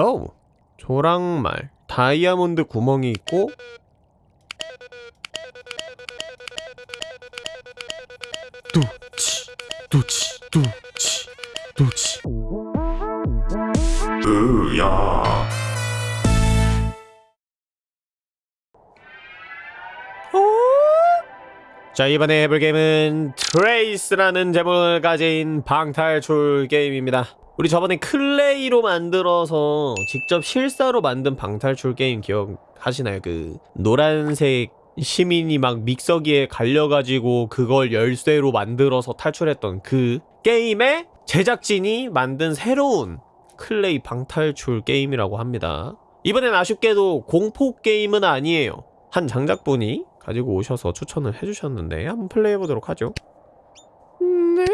어우 조랑말 다이아몬드 구멍이 있고 뚜치 뚜치 뚜치 뚜치 으야 자 이번에 해볼 게임은 트레이스라는 제목을 가진 방탈출 게임입니다 우리 저번에 클레이로 만들어서 직접 실사로 만든 방탈출 게임 기억하시나요? 그 노란색 시민이 막 믹서기에 갈려가지고 그걸 열쇠로 만들어서 탈출했던 그 게임의 제작진이 만든 새로운 클레이 방탈출 게임이라고 합니다. 이번엔 아쉽게도 공포 게임은 아니에요. 한 장작분이 가지고 오셔서 추천을 해주셨는데 한번 플레이해보도록 하죠. 네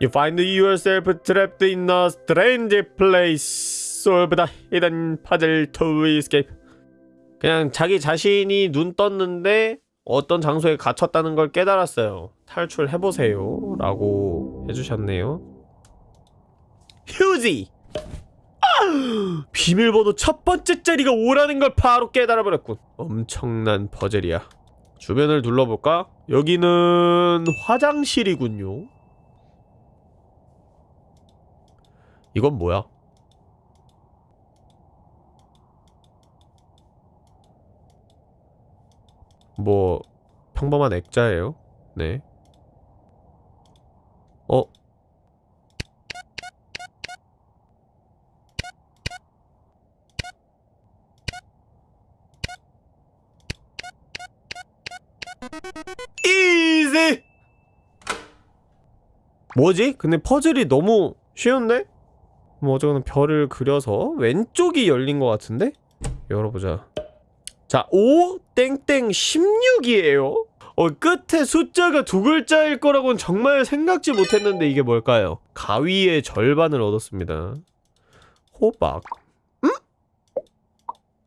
You find yourself trapped in a strange place. Solve the hidden puzzle to escape. 그냥 자기 자신이 눈 떴는데 어떤 장소에 갇혔다는 걸 깨달았어요. 탈출해보세요. 라고 해주셨네요. 휴지! 비밀번호 첫 번째 자리가 5라는 걸 바로 깨달아버렸군. 엄청난 퍼즐이야. 주변을 둘러볼까? 여기는 화장실이군요 이건 뭐야? 뭐 평범한 액자예요 네 어? 뭐지? 근데 퍼즐이 너무 쉬운데? 뭐 어쩌거나 별을 그려서 왼쪽이 열린 것 같은데? 열어보자 자 5, 땡땡 16이에요 어 끝에 숫자가 두 글자일 거라고는 정말 생각지 못했는데 이게 뭘까요? 가위의 절반을 얻었습니다 호박 응?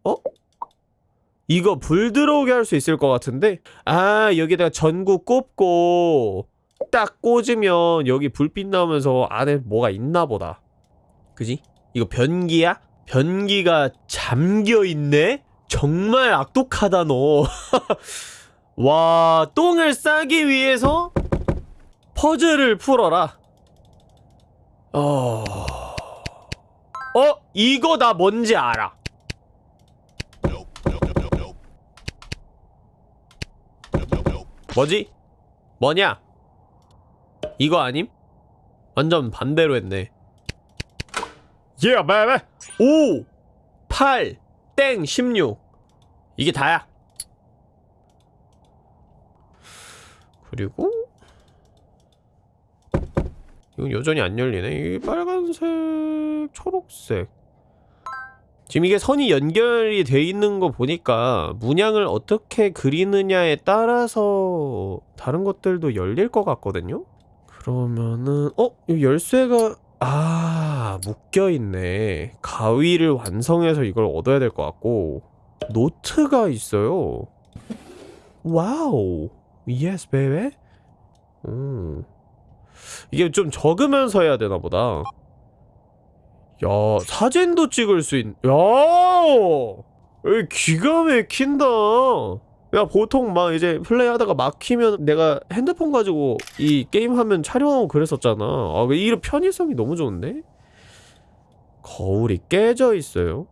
어? 이거 불 들어오게 할 수 있을 것 같은데? 아 여기다가 전구 꼽고 딱 꽂으면 여기 불빛 나오면서 안에 뭐가 있나 보다 그지? 이거 변기야? 변기가 잠겨있네? 정말 악독하다 너 와, 똥을 싸기 위해서 퍼즐을 풀어라 어... 어? 이거 나 뭔지 알아 뭐지? 뭐냐? 이거 아님? 완전 반대로 했네 Yeah, baby! 5, 8, 땡, 16 이게 다야 그리고 이건 여전히 안 열리네 이 빨간색, 초록색 지금 이게 선이 연결이 돼 있는 거 보니까 문양을 어떻게 그리느냐에 따라서 다른 것들도 열릴 것 같거든요? 그러면은 어? 이 열쇠가 아 묶여있네. 가위를 완성해서 이걸 얻어야 될 것 같고. 노트가 있어요. wow. yes baby 음. 이게 좀 적으면서 해야 되나 보다. 야 사진도 찍을 수 있... 야! 기가 막힌다 야 보통 막 이제 플레이하다가 막히면 내가 핸드폰 가지고 이 게임 하면 촬영하고 그랬었잖아 아 이런 편의성이 너무 좋은데? 거울이 깨져 있어요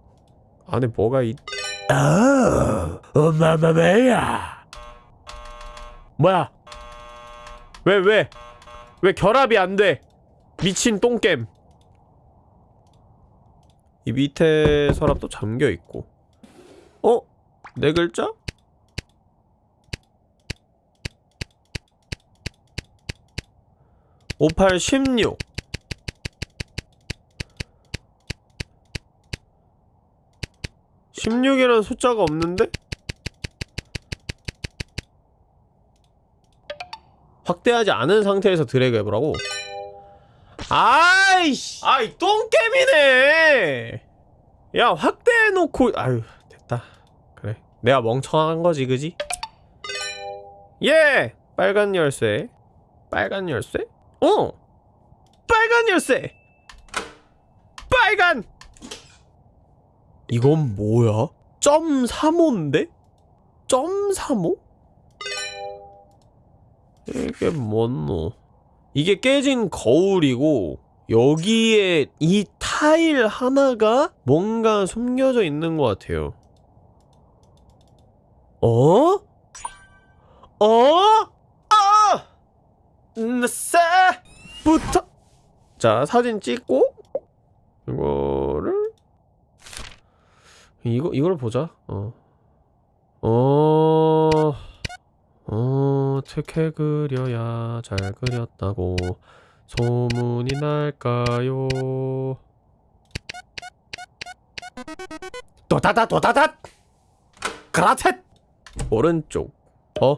안에 뭐가 있... 아 엄마마마야 뭐야 왜 왜? 왜 결합이 안 돼? 미친 똥겜 이 밑에 서랍도 잠겨있고 어? 네 글자? 58, 16 16이라는 숫자가 없는데? 확대하지 않은 상태에서 드래그 해보라고 아이씨 아이 똥개미네 야 확대해놓고 아유 됐다 그래 내가 멍청한 거지 그지? 예! 빨간 열쇠 빨간 열쇠? 어! 빨간 열쇠! 빨간 이건 뭐야? 점 3호인데? 점 3호? 이게 뭔노? 이게 깨진 거울이고 여기에 이 타일 하나가 뭔가 숨겨져 있는 것 같아요. 어? 어? 아! 나싸부터 자 사진 찍고 이거를 이거 이걸 보자. 어. 어. 어, 어떻게 그려야 잘 그렸다고 소문이 날까요? 도다다 도다다 그라텟 오른쪽 어?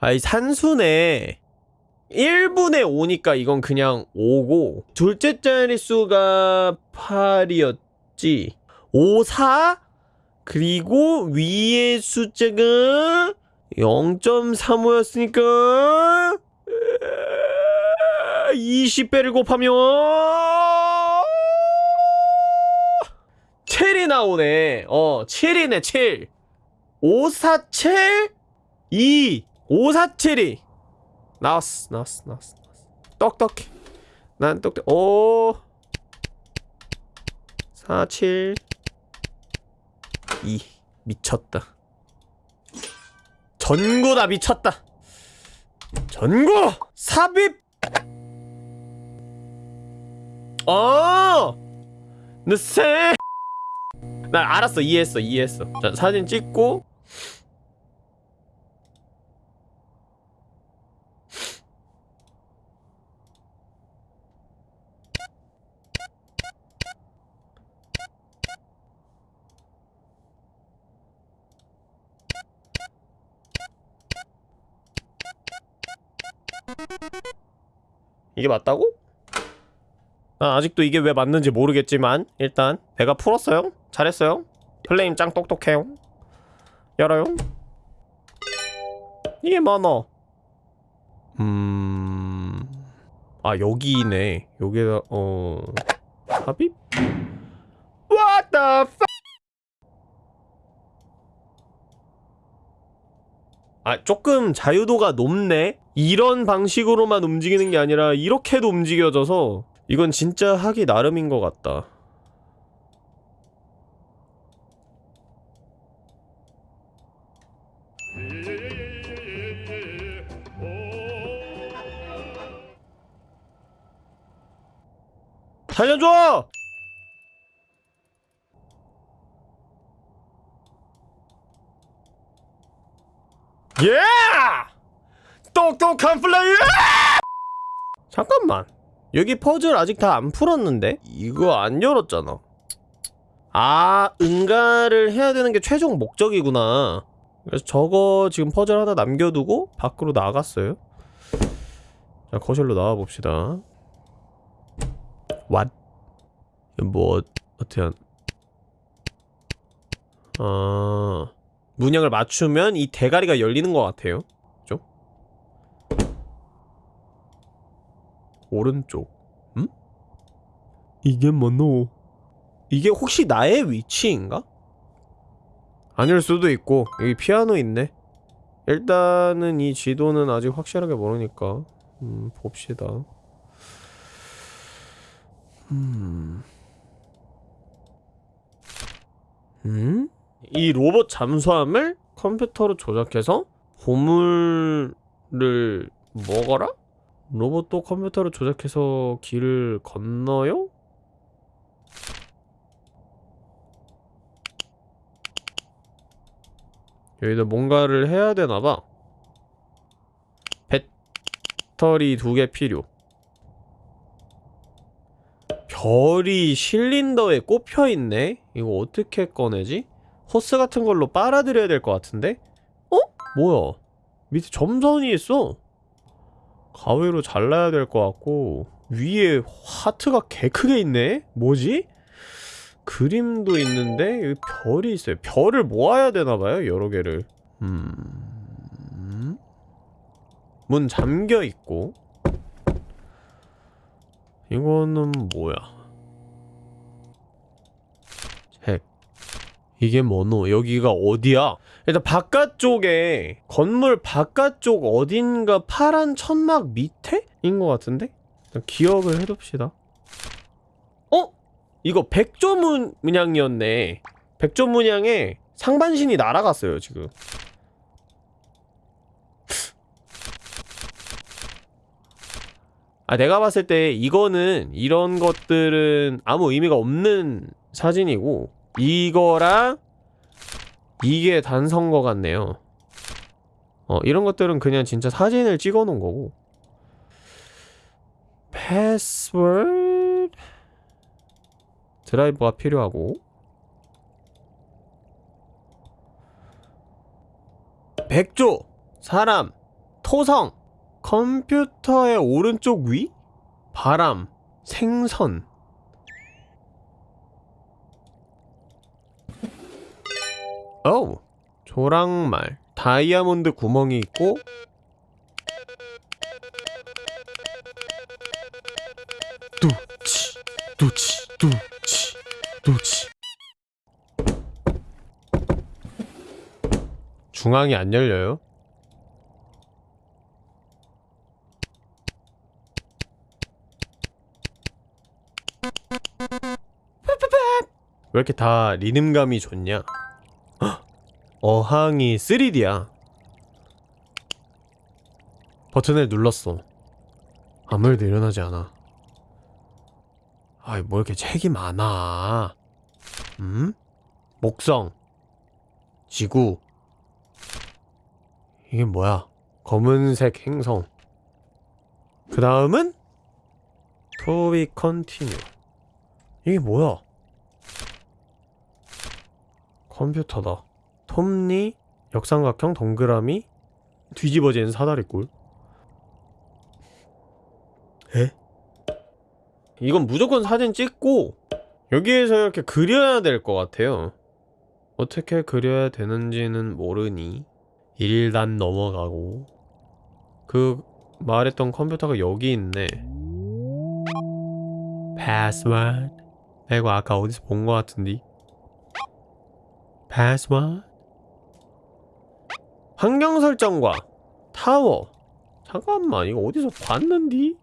아이 산수네 1분의 5니까 이건 그냥 5고 둘째 자릿수가 8이었지. 5, 4 그리고 위의 숫자가 0.35였으니까 20배를 곱하면 7이 나오네. 어 7이네 7 547 2 547이 나왔어 나왔어 나왔어 똑똑해. 난 똑똑해. 오. 47 2 미쳤다. 전구다 미쳤다. 전구! 삽입! 어! 느새 나 알았어. 이해했어 이해했어. 자 사진 찍고 이게 맞다고? 난 아직도 이게 왜 맞는지 모르겠지만 일단 배가 풀었어요? 잘했어요? 플레임 짱 똑똑해요? 열어요? 이게 뭐노 음... 아 여기네. 여기다 어... 합입? What the fuck? 아 조금 자유도가 높네 이런 방식으로만 움직이는 게 아니라 이렇게도 움직여져서 이건 진짜 하기 나름인 것 같다 살려줘! 예! 똑똑한 플레이어! 잠깐만 여기 퍼즐 아직 다 안 풀었는데? 이거 안 열었잖아 아 응가를 해야 되는 게 최종 목적이구나 그래서 저거 지금 퍼즐 하나 남겨두고 밖으로 나갔어요 자 거실로 나와봅시다 What? 뭐 어떻게 한... 아... 문양을 맞추면 이 대가리가 열리는 것 같아요 그죠? 오른쪽 음? 이게 뭐노? 이게 혹시 나의 위치인가? 아닐 수도 있고 여기 피아노 있네 일단은 이 지도는 아직 확실하게 모르니까 음 봅시다 음... 음? 이 로봇 잠수함을 컴퓨터로 조작해서 보물을 먹어라? 로봇도 컴퓨터로 조작해서 길을 건너요? 여기다 뭔가를 해야 되나봐 배터리 두 개 필요 별이 실린더에 꼽혀있네? 이거 어떻게 꺼내지? 호스 같은 걸로 빨아들여야 될 것 같은데? 어? 뭐야 밑에 점선이 있어 가위로 잘라야 될 것 같고 위에 하트가 개 크게 있네? 뭐지? 그림도 있는데 여기 별이 있어요 별을 모아야 되나봐요 여러 개를 음... 문 잠겨있고 이거는 뭐야 핵 이게 뭐노? 여기가 어디야? 일단 바깥쪽에 건물 바깥쪽 어딘가 파란 천막 밑에 인 것 같은데? 일단 기억을 해둡시다 어? 이거 백조 문- 문양이었네 백조 문양에 상반신이 날아갔어요 지금 아 내가 봤을 때 이거는 이런 것들은 아무 의미가 없는 사진이고 이거랑 이게 단선 거 같네요. 어 이런 것들은 그냥 진짜 사진을 찍어 놓은 거고. 패스워드 드라이버가 필요하고. 백조 사람 토성 컴퓨터의 오른쪽 위? 바람 생선 어우 조랑말 다이아몬드 구멍이 있고 뚜치 뚜치 뚜치 뚜치 중앙이 안 열려요? 왜 이렇게 다 리듬감이 좋냐? 헉! 어항이 3D야. 버튼을 눌렀어. 아무 일도 일어나지 않아. 아이, 뭐 이렇게 책이 많아. 음? 목성. 지구. 이게 뭐야? 검은색 행성. 그 다음은? to be continue. 이게 뭐야? 컴퓨터다. 톱니, 역삼각형, 동그라미, 뒤집어진 사다리꼴. 에? 이건 무조건 사진 찍고 여기에서 이렇게 그려야 될 것 같아요. 어떻게 그려야 되는지는 모르니 일단 넘어가고 그 말했던 컴퓨터가 여기 있네. 패스워드 이거 아까 어디서 본 것 같은데 패스워드 환경 설정과 타워 잠깐만 이거 어디서 봤는디?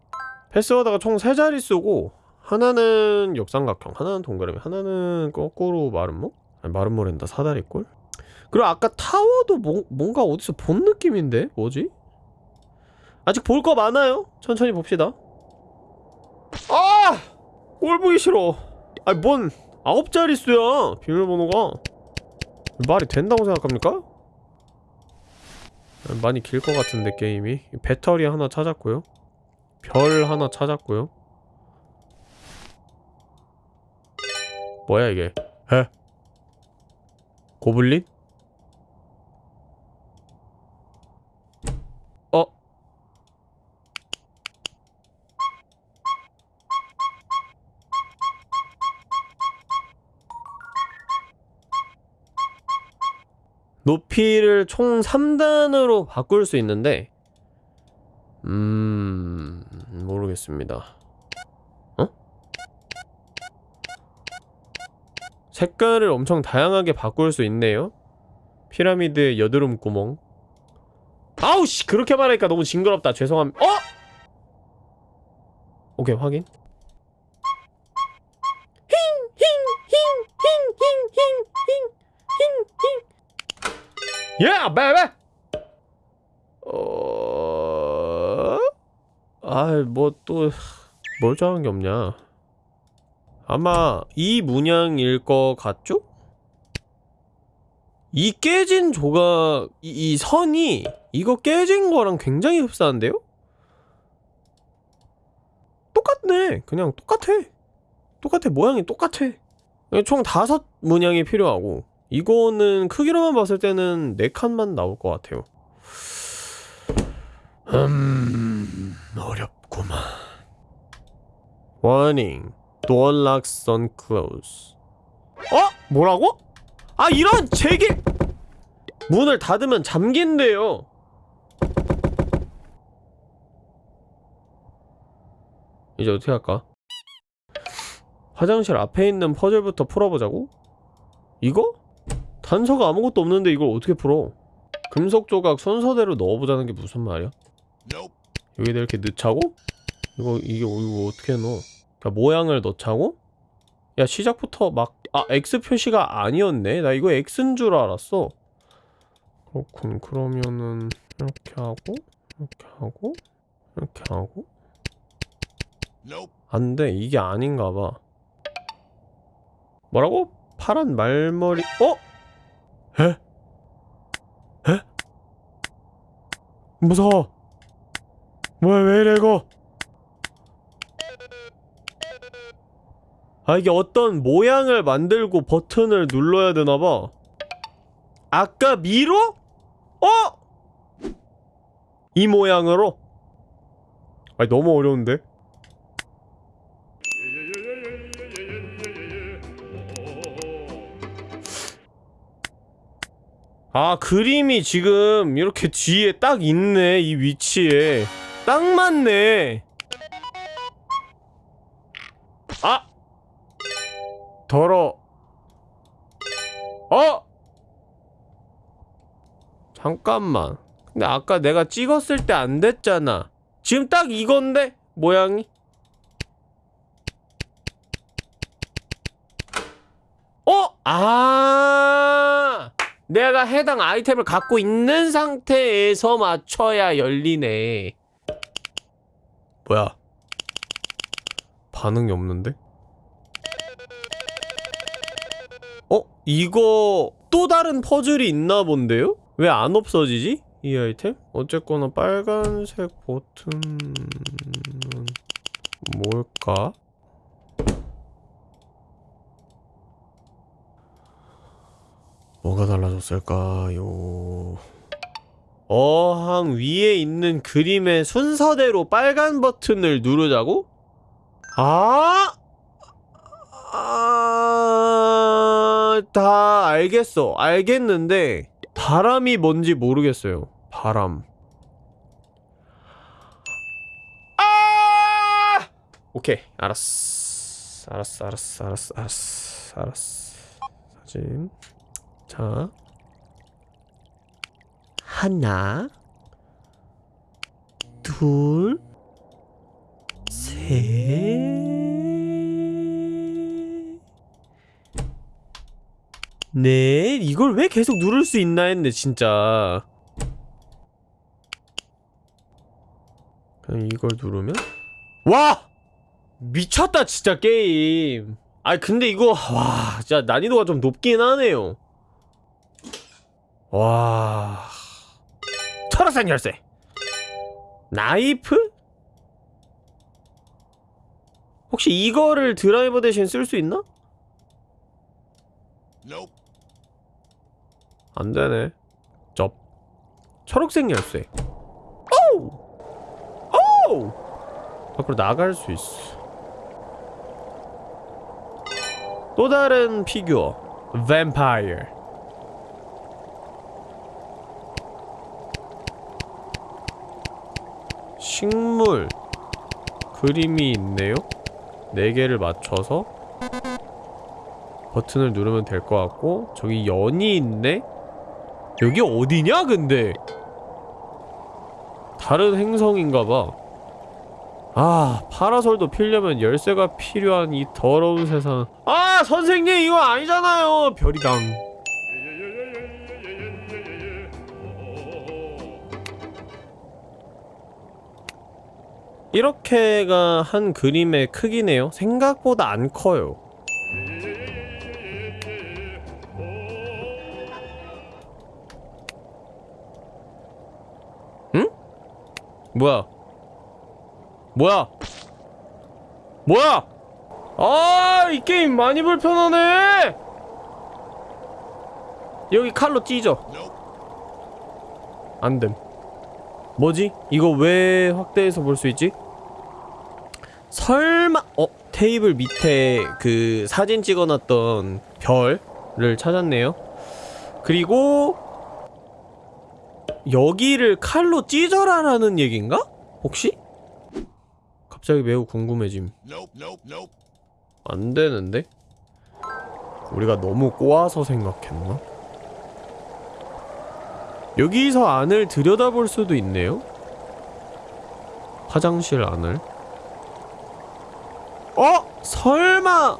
패스워드가 총 세 자릿수고 하나는 역삼각형 하나는 동그라미 하나는 거꾸로 마름모? 아니 마름모랜다 사다리꼴? 그리고 아까 타워도 뭐, 뭔가 어디서 본 느낌인데? 뭐지? 아직 볼 거 많아요 천천히 봅시다 아! 꼴 보기 싫어 아니 뭔 아홉 자릿수야 비밀번호가 말이 된다고 생각합니까? 많이 길 것 같은데 게임이 배터리 하나 찾았고요 별 하나 찾았고요 뭐야 이게 에? 고블린? 높이를 총 3단으로 바꿀 수 있는데 음... 모르겠습니다. 어? 색깔을 엄청 다양하게 바꿀 수 있네요. 피라미드의 여드름 구멍. 아우씨 그렇게 말하니까 너무 징그럽다. 죄송합니다 어? 오케이 확인 야, 베베. 어. 아, 뭐또 멀쩡한 게 없냐? 아마 이 문양일 것 같죠? 이 깨진 조각, 이, 이 선이 이거 깨진 거랑 굉장히 흡사한데요? 똑같네. 그냥 똑같아. 똑같아. 모양이 똑같아. 총 다섯 문양이 필요하고 이거는 크기로만 봤을 때는 네 칸만 나올 것 같아요. 음... 어렵구만. Warning. Door locks on close. 어? 뭐라고? 아 이런 제게 문을 닫으면 잠긴대요. 이제 어떻게 할까? 화장실 앞에 있는 퍼즐부터 풀어보자고? 이거? 단서가 아무것도 없는데 이걸 어떻게 풀어? 금속 조각 순서대로 넣어보자는 게 무슨 말이야? 여기다 이렇게 넣자고? 이거 이게 이거 어떻게 넣어? 그러니까 모양을 넣자고? 야 시작부터 막 아 X 표시가 아니었네? 나 이거 X인 줄 알았어 그렇군 그러면은 이렇게 하고 이렇게 하고 이렇게 하고 안돼 이게 아닌가 봐 뭐라고? 파란 말머리 어? 에? 에? 무서워 뭐야 왜 이래 이거 아 이게 어떤 모양을 만들고 버튼을 눌러야 되나봐 아까 미로? 어? 이 모양으로? 아니 너무 어려운데? 아 그림이 지금 이렇게 뒤에 딱 있네 이 위치에 딱 맞네 아! 더러 어! 잠깐만 근데 아까 내가 찍었을 때 안 됐잖아 지금 딱 이건데? 모양이? 어? 아 내가 해당 아이템을 갖고 있는 상태에서 맞춰야 열리네 뭐야 반응이 없는데? 어? 이거 또 다른 퍼즐이 있나 본데요? 왜 안 없어지지? 이 아이템? 어쨌거나 빨간색 버튼은 뭘까? 뭐가 달라졌을까요? 어항 위에 있는 그림의 순서대로 빨간 버튼을 누르자고? 아! 아... 다 알겠어. 알겠는데 바람이 뭔지 모르겠어요. 바람. 아! 오케이. 알았어. 알았어. 알았어. 알았어. 알았어. 알았어. 사진. 자. 하나. 둘. 셋. 네, 이걸 왜 계속 누를 수 있나 했네, 진짜. 그냥 이걸 누르면? 와! 미쳤다, 진짜, 게임. 아 근데 이거, 와, 진짜 난이도가 좀 높긴 하네요. 와. 철학산 열쇠. 나이프? 혹시 이거를 드라이버 대신 쓸 수 있나? 안 되네. 쩝. 초록색 열쇠. 오우! 오우! 밖으로 나갈 수 있어. 또 다른 피규어. 뱀파이어. 식물. 그림이 있네요. 네 개를 맞춰서 버튼을 누르면 될 것 같고 저기 연이 있네? 여기 어디냐 근데 다른 행성인가봐 아 파라솔도 필려면 열쇠가 필요한 이 더러운 세상 아 선생님 이거 아니잖아요 별이당 이렇게가 한 그림의 크기네요 생각보다 안 커요 뭐야? 뭐야? 뭐야? 아, 이 게임 많이 불편하네! 여기 칼로 찢어. 안 됨. 뭐지? 이거 왜 확대해서 볼 수 있지? 설마, 어? 테이블 밑에 그 사진 찍어놨던 별을 찾았네요. 그리고 여기를 칼로 찢어라라는 얘긴가? 혹시? 갑자기 매우 궁금해짐. 안 되는데? 우리가 너무 꼬아서 생각했나? 여기서 안을 들여다볼 수도 있네요? 화장실 안을 어? 설마.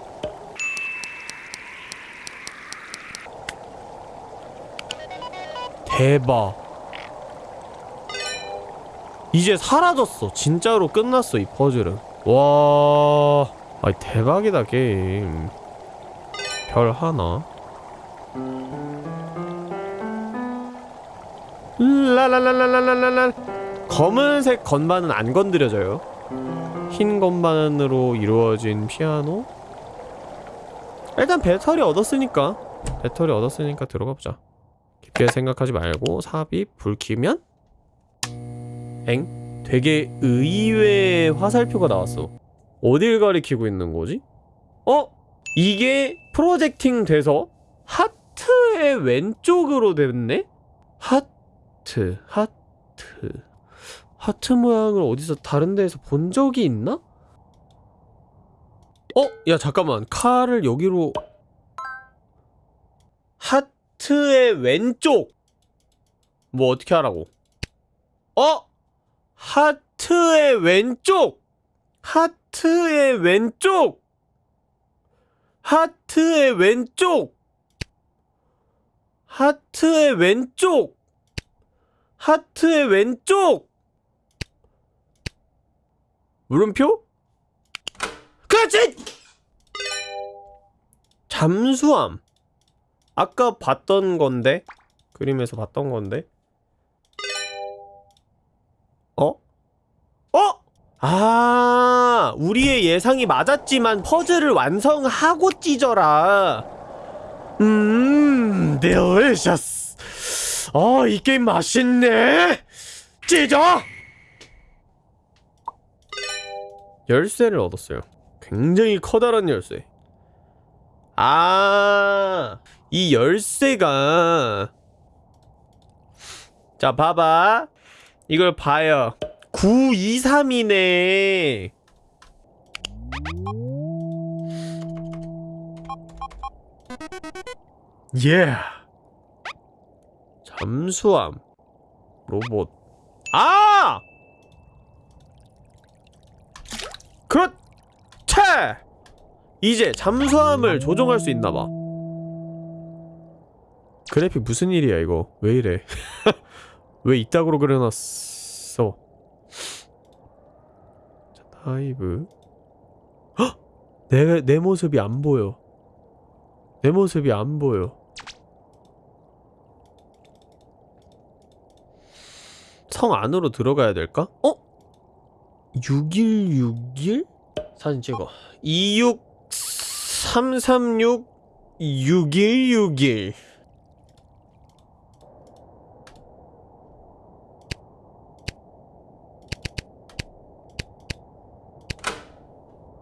대박. 이제 사라졌어. 진짜로 끝났어 이 퍼즐은. 와. 아이 대박이다 게임. 별 하나? 랄랄랄랄랄랄랄. 검은색 건반은 안 건드려져요 흰 건반으로 이루어진 피아노 일단 배터리 얻었으니까 배터리 얻었으니까 들어가보자 깊게 생각하지 말고 삽입 불 켜면 엥? 되게 의외의 화살표가 나왔어 어딜 가리키고 있는 거지? 어? 이게 프로젝팅 돼서 하트의 왼쪽으로 됐네? 하트, 하트. 하트 모양을 어디서 다른 데에서 본 적이 있나? 어? 야 잠깐만. 칼을 여기로. 하트의 왼쪽. 뭐 어떻게 하라고? 어? 하트의 왼쪽. 하트의 왼쪽. 하트의 왼쪽. 하트의 왼쪽. 하트의 왼쪽 물음표? 그렇지! 잠수함 아까 봤던 건데 그림에서 봤던 건데 어? 어? 아 우리의 예상이 맞았지만 퍼즐을 완성하고 찢어라 음 델리셔스 어이 게임 맛있네 찢어 열쇠를 얻었어요 굉장히 커다란 열쇠 아, 이 열쇠가 자, 봐봐. 이걸 봐요. 923이네. 예. 잠수함. 로봇. 아! 그렇지! 이제 잠수함을 조종할 수 있나봐 그래픽 무슨 일이야 이거 왜 이래 왜 이따구로 그려놨어 자 dive 헉! 내, 내 모습이 안 보여 내 모습이 안 보여 성 안으로 들어가야 될까? 어? 6161? 사진 찍어 26 336 6161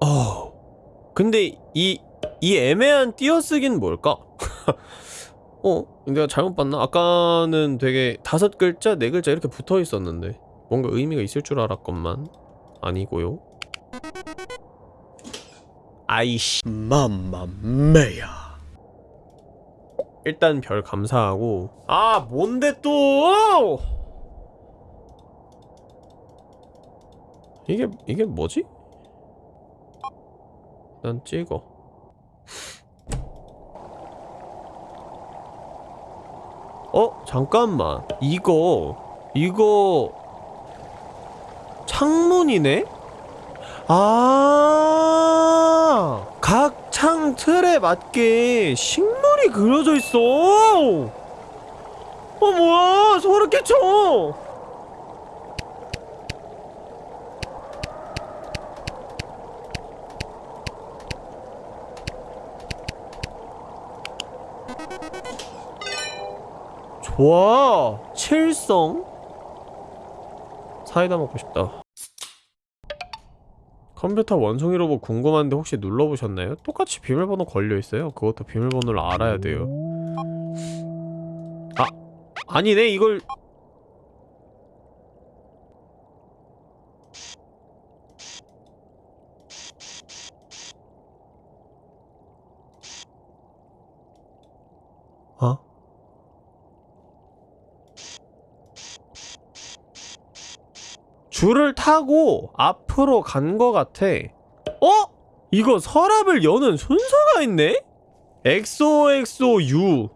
어. 근데 이, 이 애매한 띄어쓰기는 뭘까? 어? 내가 잘못 봤나? 아까는 되게 다섯 글자, 네 글자 이렇게 붙어 있었는데 뭔가 의미가 있을 줄 알았건만 아니고요. 아이씨. 맘마메야. 일단 별 감사하고. 아 뭔데 또? 이게 이게 뭐지? 난 찍어. 어? 잠깐만. 이거 이거 창문이네? 아, 각 창 틀에 맞게 식물이 그려져 있어. 어, 뭐야? 소름 끼쳐. 좋아. 칠성. 사이다 먹고 싶다. 컴퓨터 원숭이 로봇 궁금한데 혹시 눌러보셨나요? 똑같이 비밀번호 걸려있어요 그것도 비밀번호를 알아야 돼요 아! 아니네 이걸 어? 줄을 타고 앞으로 간거 같아. 어? 이거 서랍을 여는 순서가 있네? XOXO-U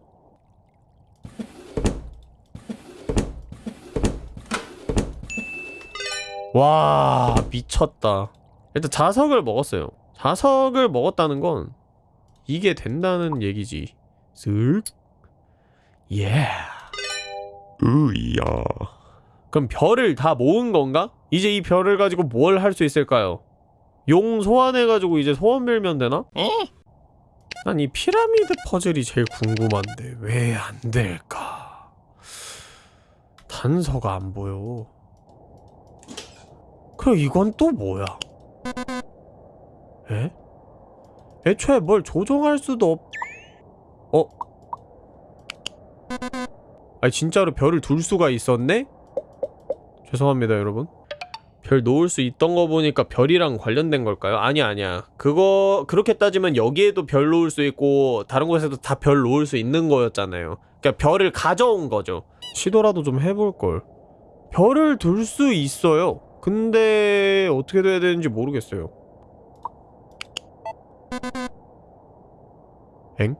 와 미쳤다 일단 자석을 먹었어요 자석을 먹었다는 건 이게 된다는 얘기지 쓱 예. 으야 그럼 별을 다 모은 건가? 이제 이 별을 가지고 뭘 할 수 있을까요? 용 소환해가지고 이제 소원 빌면 되나? 난 이 피라미드 퍼즐이 제일 궁금한데 왜 안 될까? 단서가 안 보여. 그럼 이건 또 뭐야? 에? 애초에 뭘 조종할 수도 없... 어? 아니 진짜로 별을 둘 수가 있었네? 죄송합니다 여러분. 별 놓을 수 있던 거 보니까 별이랑 관련된 걸까요? 아니야 아니야. 그거 그렇게 따지면 여기에도 별 놓을 수 있고 다른 곳에도 다 별 놓을 수 있는 거였잖아요. 그러니까 별을 가져온 거죠. 시도라도 좀 해볼걸. 별을 둘 수 있어요. 근데 어떻게 돼야 되는지 모르겠어요. 엥?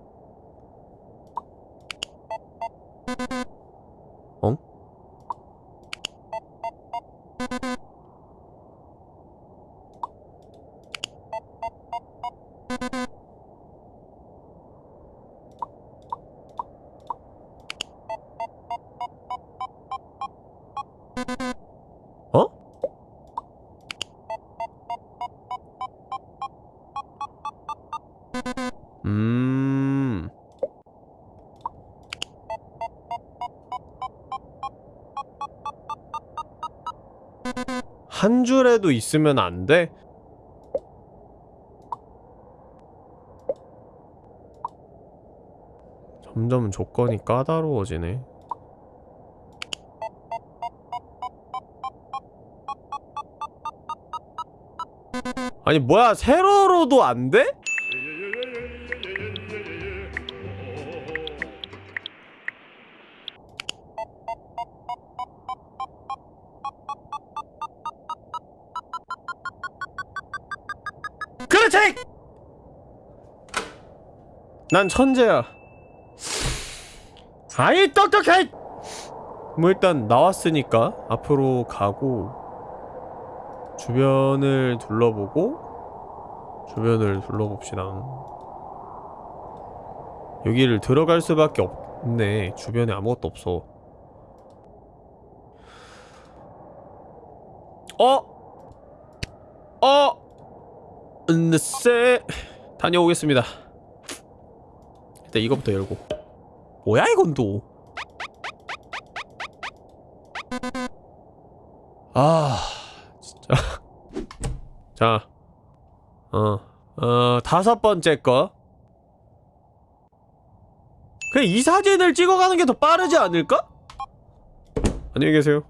한 줄에도 있으면 안 돼? 점점 조건이 까다로워지네. 아니 뭐야 세로로도 안 돼? 난 천재야. 아이 똑똑해! 뭐 일단 나왔으니까 앞으로 가고 주변을 둘러보고 주변을 둘러봅시다. 여기를 들어갈 수밖에 없네. 주변에 아무것도 없어. 어? 어? 으쎄 다녀오겠습니다. 일단 이거부터 열고. 뭐야 이건 또? 아 진짜. 자, 어, 어 다섯 번째 거. 그냥 이 사진을 찍어가는 게 더 빠르지 않을까? 안녕히 계세요.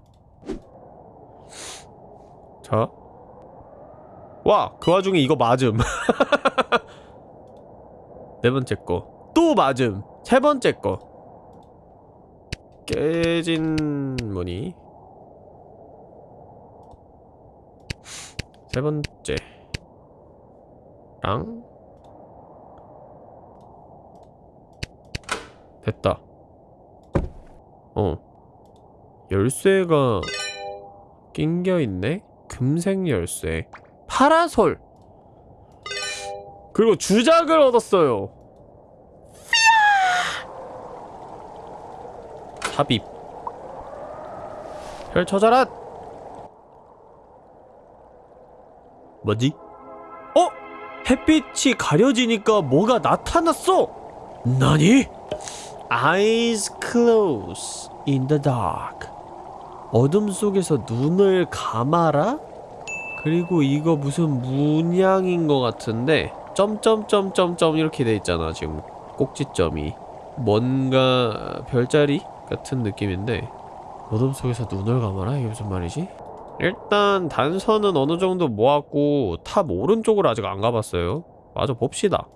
자. 와, 그 와중에 이거 맞음. 네 번째 거. 또 맞음. 세 번째 거. 깨진 무늬. 세 번째. 랑. 됐다. 어. 열쇠가 낑겨있네? 금색 열쇠. 파라솔! 그리고 주작을 얻었어요. 삽입. 펼쳐져라! 뭐지? 어? 햇빛이 가려지니까 뭐가 나타났어! 나니? Eyes close in the dark. 어둠 속에서 눈을 감아라? 그리고 이거 무슨 문양인 것 같은데 점점점점점 이렇게 돼 있잖아 지금 꼭지점이 뭔가 별자리 같은 느낌인데 어둠 속에서 눈을 감아라? 이게 무슨 말이지? 일단 단서는 어느 정도 모았고 탑 오른쪽으로 아직 안 가봤어요 마저 봅시다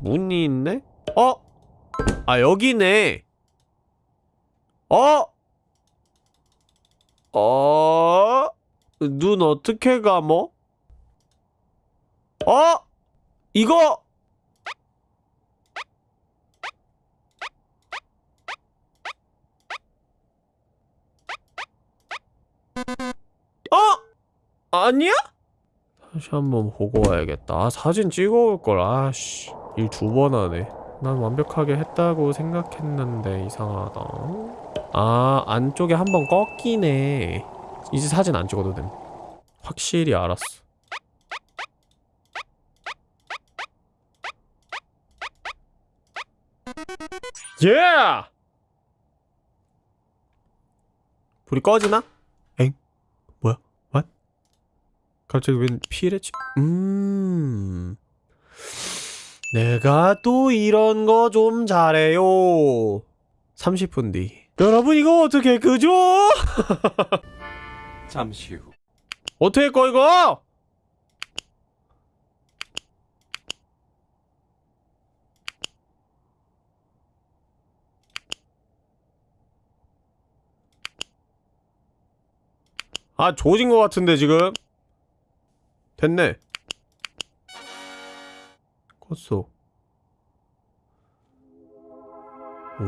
문이 있네? 어? 아 여기네 어? 어? 눈 어떻게 감어? 어? 이거 어? 아니야? 다시 한번 보고 와야겠다. 아, 사진 찍어올걸. 아씨. 일 두 번 하네. 난 완벽하게 했다고 생각했는데 이상하다. 아, 안쪽에 한 번 꺾이네. 이제 사진 안 찍어도 됨. 확실히 알았어. 예! 불이 꺼지나? 엥? 뭐야? 왓? 갑자기 웬 피레치? 음... 내가 또 이런 거 좀 잘해요. 30분 뒤. 여러분 이거 어떻게 그죠? 잠시 후. 어떻게 꺼 이거? 아 조진 것 같은데 지금 됐네. 껐어. 오.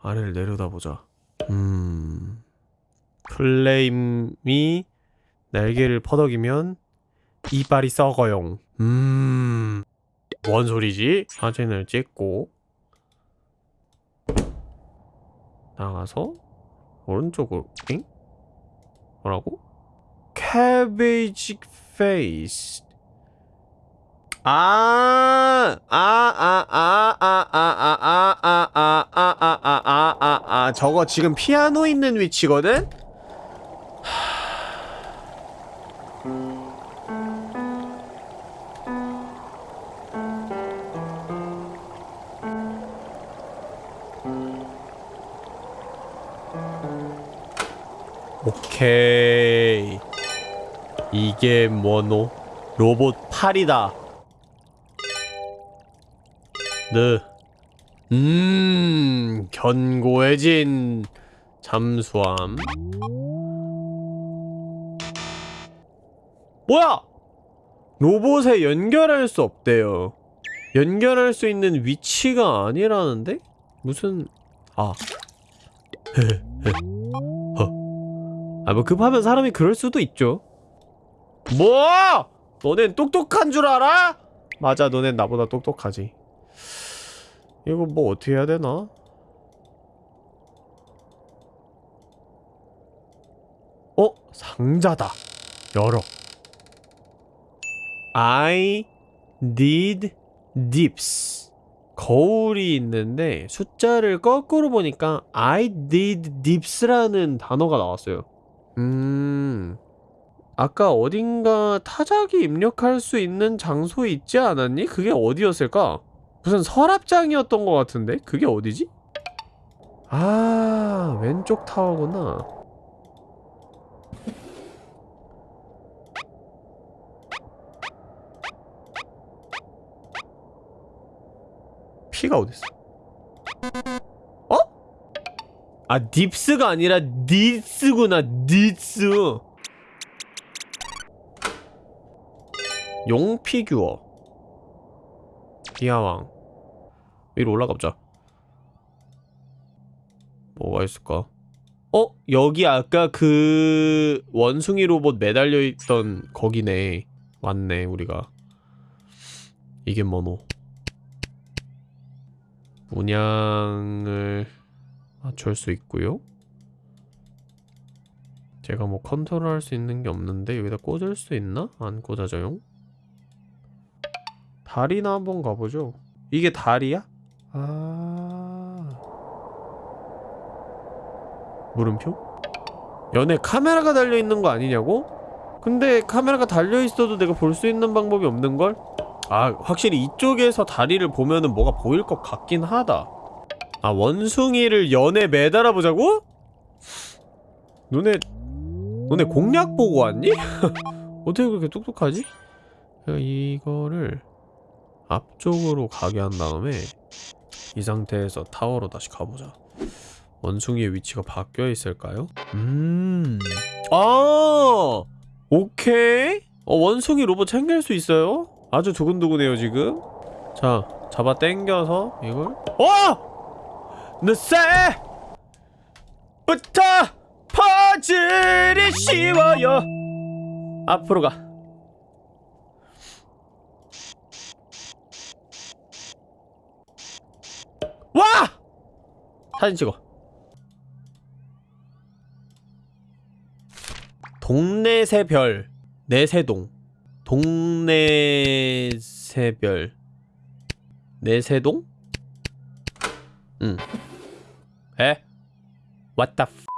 아래를 내려다보자. 음. 플레임이 날개를 퍼덕이면 이빨이 썩어용. 음 뭔 소리지? 사진을 찍고 나가서 오른쪽으로 엥? 뭐라고? cabbage face 아, 아, 아, 아, 아, 아, 아, 아, 아, 아, 아, 아, 아, 아, 아, 아, 저거 지금 피아노 있는 위치거든? 오케이. 이게 뭐노? 로봇 팔이다. 네. 음, 견고해진 잠수함. 뭐야? 로봇에 연결할 수 없대요. 연결할 수 있는 위치가 아니라는데? 무슨 아. 아, 뭐 급하면 사람이 그럴 수도 있죠. 뭐? 너넨 똑똑한 줄 알아? 맞아, 너넨 나보다 똑똑하지. 이거 뭐 어떻게 해야 되나? 어? 상자다. 열어. I did dips. 거울이 있는데 숫자를 거꾸로 보니까 I did dips라는 단어가 나왔어요. 음... 아까 어딘가 타자기 입력할 수 있는 장소 있지 않았니? 그게 어디였을까? 무슨 서랍장이었던 것 같은데? 그게 어디지? 아, 왼쪽 타워구나. 피가 어딨어? 어? 아, 딥스가 아니라 니스구나, 니스. 용 피규어. 디아왕. 위로 올라가보자. 뭐가 있을까? 어? 여기 아까 그 원숭이 로봇 매달려 있던 거기네. 맞네, 우리가. 이게 뭐노? 문양을 맞출 수 있고요. 제가 뭐 컨트롤할 수 있는 게 없는데 여기다 꽂을 수 있나? 안 꽂아져요. 다리나 한번 가보죠. 이게 다리야? 아... 물음표? 연에 카메라가 달려있는 거 아니냐고? 근데 카메라가 달려있어도 내가 볼 수 있는 방법이 없는걸? 아 확실히 이쪽에서 다리를 보면은 뭐가 보일 것 같긴 하다 아 원숭이를 연에 매달아 보자고? 너네 너네 공략 보고 왔니? 어떻게 그렇게 똑똑하지? 이거를 앞쪽으로 가게 한 다음에 이 상태에서 타워로 다시 가보자 원숭이의 위치가 바뀌어 있을까요? 음... 아! 오케이! 어, 원숭이 로봇 챙길 수 있어요? 아주 두근두근해요 지금 자 잡아 당겨서 이걸 어! 느새! 부터 퍼즐이 쉬워요 앞으로 가 와! 사진 찍어 동네 새별 내세동 동네 새별 내세동? 응 에? What the f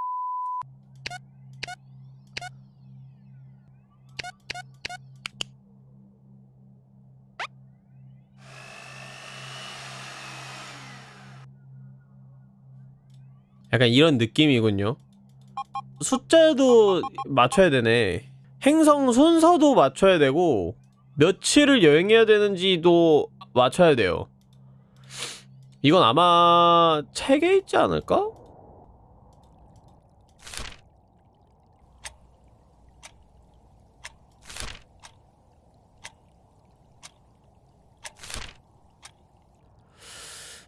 약간 이런 느낌이군요. 숫자도 맞춰야 되네. 행성 순서도 맞춰야 되고 며칠을 여행해야 되는지도 맞춰야 돼요. 이건 아마 책에 있지 않을까?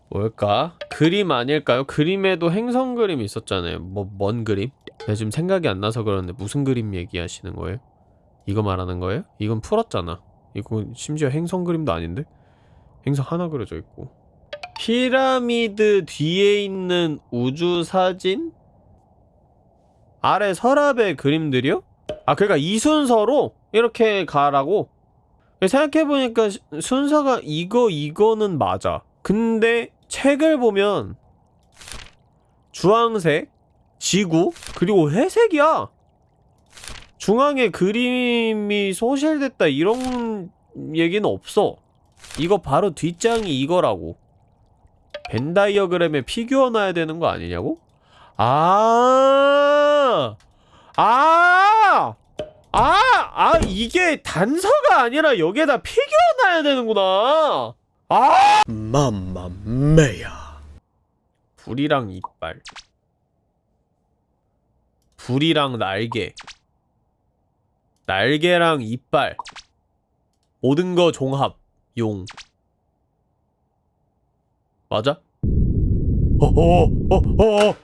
뭘까? 그림 아닐까요? 그림에도 행성 그림 있었잖아요. 뭐, 뭔 그림? 내가 지금 생각이 안 나서 그러는데 무슨 그림 얘기하시는 거예요? 이거 말하는 거예요? 이건 풀었잖아. 이거 심지어 행성 그림도 아닌데? 행성 하나 그려져 있고. 피라미드 뒤에 있는 우주 사진? 아래 서랍의 그림들이요? 아, 그러니까 이 순서로 이렇게 가라고? 생각해보니까 시- 순서가 이거, 이거는 맞아. 근데 책을 보면 주황색, 지구, 그리고 회색이야. 중앙에 그림이 소실됐다 이런 얘기는 없어. 이거 바로 뒷장이 이거라고. 벤 다이어그램에 피규어 놔야 되는 거 아니냐고? 아, 아, 아, 아, 이게 단서가 아니라 여기에다 피규어 놔야 되는구나. 아, 맘마메야. 불이랑 이빨. 불이랑 날개. 날개랑 이빨. 모든 거 종합. 용. 맞아? 어어 어어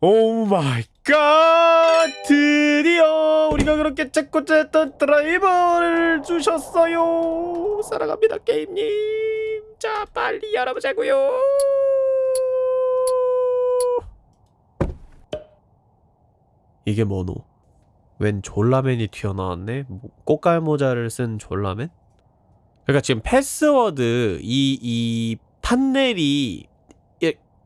oh my god. 드디어 우리가 그렇게 찾고자 했던 드라이버를 주셨어요. 사랑합니다 게임님. 자 빨리 열어보자고요. 이게 뭐노? 웬 졸라맨이 튀어나왔네? 뭐, 고깔 모자를 쓴 졸라맨? 그러니까 지금 패스워드 이 이 판넬이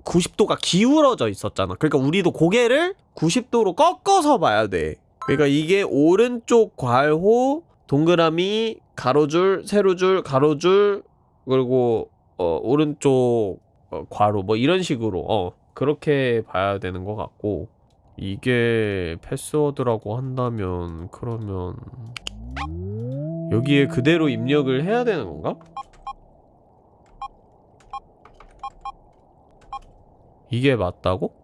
90도가 기울어져 있었잖아. 그러니까 우리도 고개를 90도로 꺾어서 봐야 돼. 그러니까 이게 오른쪽 괄호 동그라미 가로줄 세로줄 가로줄 그리고 어 오른쪽 어, 괄호 뭐 이런 식으로 어 그렇게 봐야 되는 것 같고 이게 패스워드라고 한다면 그러면 여기에 그대로 입력을 해야 되는 건가? 이게 맞다고?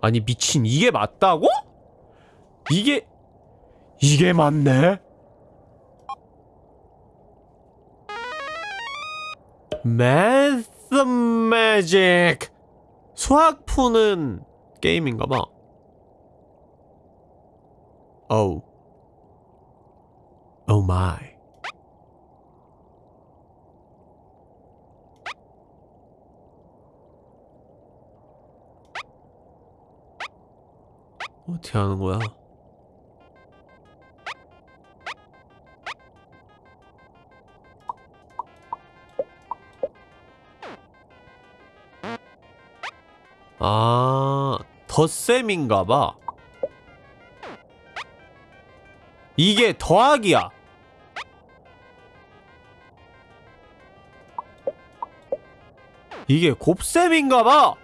아니 미친 이게 맞다고? 이게 이게 맞네? 매스 매직 수학 푸는 게임인가봐 어우 오 마이 어떻게 하는 거야? 아, 덧셈인가봐. 이게 더하기야. 이게 곱셈인가봐.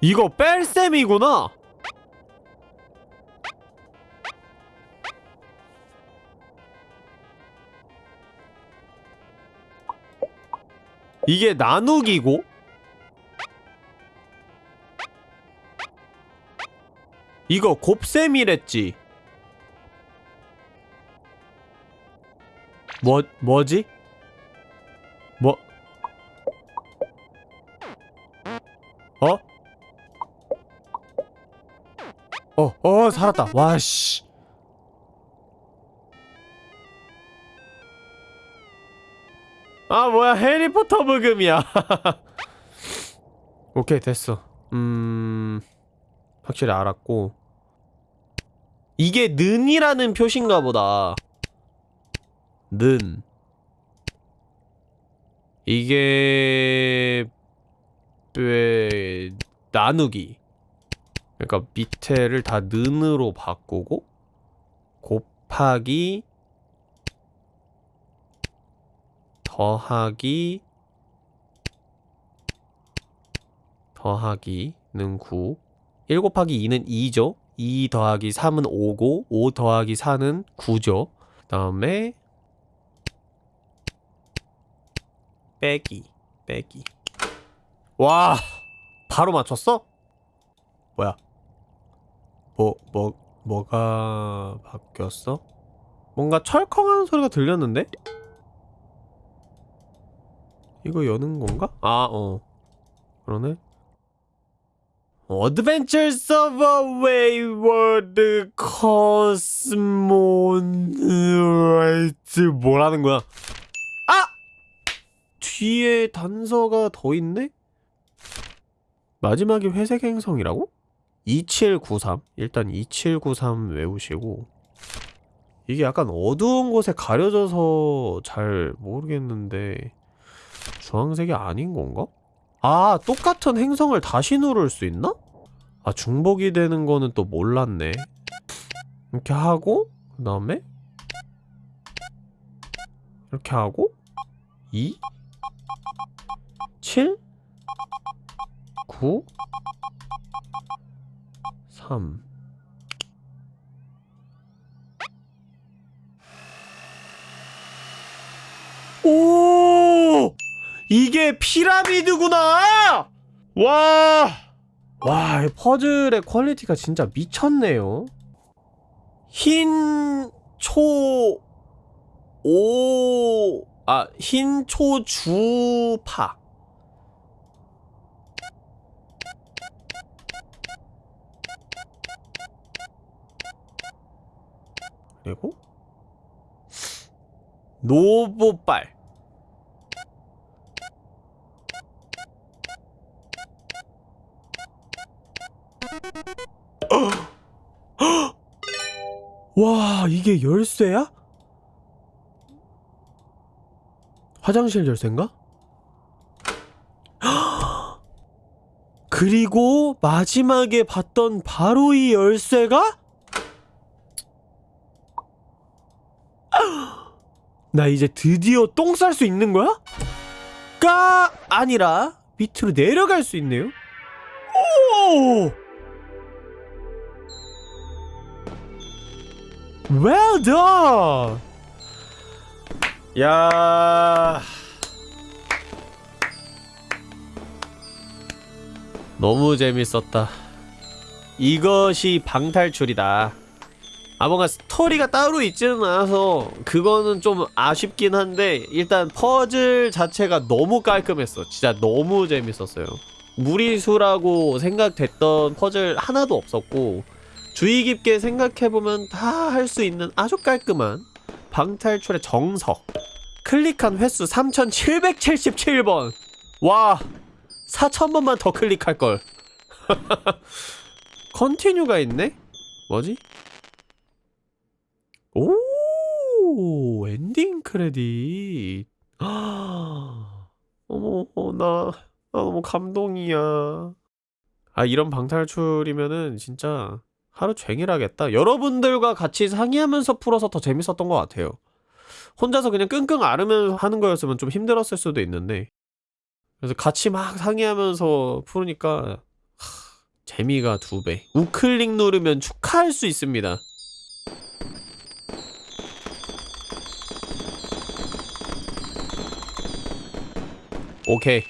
이거 뺄셈이구나! 이게 나누기고? 이거 곱셈이랬지 뭐, 뭐지? 뭐 어? 어, 어, 살았다. 와, 씨. 아, 뭐야, 해리포터 부금이야. 오케이, 됐어. 음, 확실히 알았고. 이게 는이라는 표시인가 보다. 는. 이게, 왜, 나누기. 그러니까 밑에를 다 는으로 바꾸고 곱하기 더하기 더하기는 9 1 곱하기 2는 2죠 2 더하기 3은 5고 5 더하기 4는 9죠 그 다음에 빼기 빼기 와 바로 맞췄어? 뭐야 뭐, 뭐, 뭐가 바뀌었어? 뭔가 철컹하는 소리가 들렸는데? 이거 여는 건가? 아, 어. 그러네. Adventures of a Wayward Cosmonaut 뭐라는 거야? 아! 뒤에 단서가 더 있네? 마지막이 회색 행성이라고? 2793 일단 2793 외우시고 이게 약간 어두운 곳에 가려져서 잘 모르겠는데 주황색이 아닌 건가? 아 똑같은 행성을 다시 누를 수 있나? 아 중복이 되는 거는 또 몰랐네 이렇게 하고 그 다음에 이렇게 하고 2 7 9 3 오! 이게 피라미드구나! 와! 와, 이 퍼즐의 퀄리티가 진짜 미쳤네요. 흰, 초, 오, 아, 흰, 초, 주, 파. 그리고 노보빨 와 이게 열쇠야? 화장실 열쇠인가? 그리고 마지막에 봤던 바로 이 열쇠가? 나 이제 드디어 똥 쌀 수 있는 거야? 가 아니라 밑으로 내려갈 수 있네요. 오! Well done. 야. 너무 재밌었다. 이것이 방탈출이다. 아 뭔가 스토리가 따로 있지는 않아서 그거는 좀 아쉽긴 한데 일단 퍼즐 자체가 너무 깔끔했어 진짜 너무 재밌었어요 무리수라고 생각됐던 퍼즐 하나도 없었고 주의 깊게 생각해보면 다 할 수 있는 아주 깔끔한 방탈출의 정석 클릭한 횟수 3777번. 와 4000번만 더 클릭할걸. continue가 있네? 뭐지? 오 엔딩 크레딧. 어머 어, 나, 나 너무 감동이야. 아 이런 방탈출이면은 진짜 하루 종일 하겠다. 여러분들과 같이 상의하면서 풀어서 더 재밌었던 것 같아요 혼자서 그냥 끙끙 앓으면서 하는 거였으면 좀 힘들었을 수도 있는데. 그래서 같이 막 상의하면서 푸니까 하, 재미가 두배. 우클릭 누르면 축하할 수 있습니다. 오케이.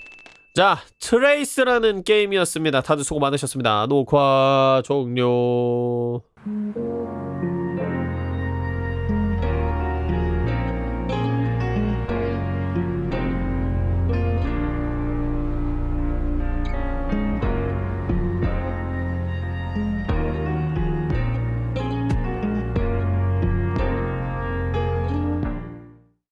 자 트레이스라는 게임이었습니다. 다들 수고 많으셨습니다. 녹화 종료